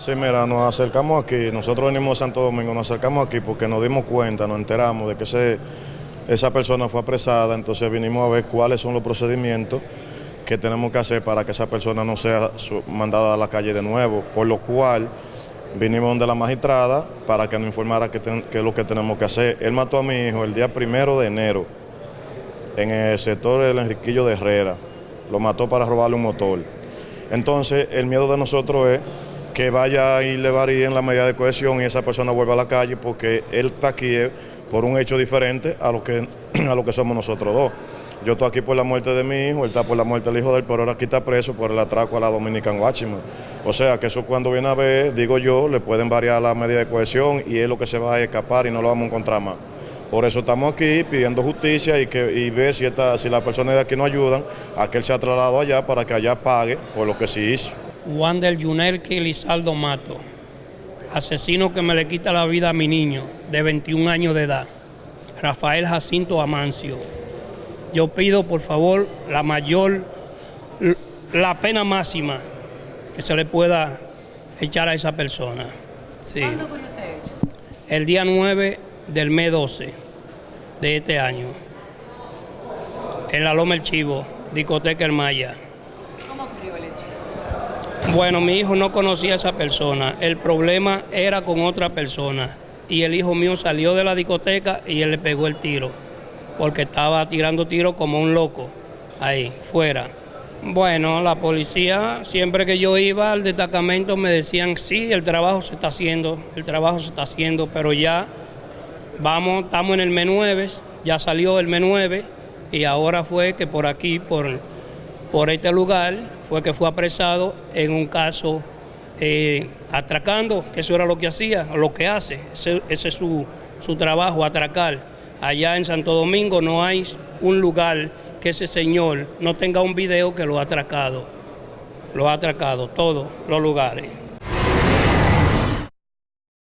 Sí, mira, nos acercamos aquí, nosotros venimos de Santo Domingo, nos acercamos aquí porque nos dimos cuenta, nos enteramos de que esa persona fue apresada, entonces vinimos a ver cuáles son los procedimientos que tenemos que hacer para que esa persona no sea mandada a la calle de nuevo, por lo cual vinimos donde la magistrada para que nos informara qué es lo que tenemos que hacer. Él mató a mi hijo el día primero de enero en el sector del Enriquillo de Herrera, lo mató para robarle un motor. Entonces, el miedo de nosotros es que vaya y le varíen la medida de cohesión y esa persona vuelva a la calle porque él está aquí por un hecho diferente a lo que, a lo que somos nosotros dos. Yo estoy aquí por la muerte de mi hijo, él está por la muerte del hijo de él, pero ahora aquí está preso por el atraco a la Dominican Watchman. O sea que eso cuando viene a ver, digo yo, le pueden variar la medida de cohesión y es lo que se va a escapar y no lo vamos a encontrar más. Por eso estamos aquí pidiendo justicia y, que, y ver si, esta, si las personas de aquí nos ayudan a que él se ha trasladado allá para que allá pague por lo que sí hizo. Juan del Yunelque Lizardo Mato, asesino que me le quita la vida a mi niño de 21 años de edad, Rafael Jacinto Amancio. Yo pido por favor la mayor, la pena máxima que se le pueda echar a esa persona. Sí. ¿Cuándo ocurrió este hecho? El día 9 del mes 12 de este año, en la Loma El Chivo, discoteca El Maya. Bueno, mi hijo no conocía a esa persona. El problema era con otra persona. Y el hijo mío salió de la discoteca y él le pegó el tiro. Porque estaba tirando tiro como un loco. Ahí, fuera. Bueno, la policía, siempre que yo iba al destacamento me decían, sí, el trabajo se está haciendo, el trabajo se está haciendo, pero ya vamos, estamos en el M9, ya salió el M9 y ahora fue que por aquí, por, por este lugar, fue que fue apresado en un caso eh, atracando, que eso era lo que hacía, lo que hace, ese, es su, su trabajo, atracar. Allá en Santo Domingo no hay un lugar que ese señor no tenga un video que lo ha atracado, lo ha atracado, todos los lugares.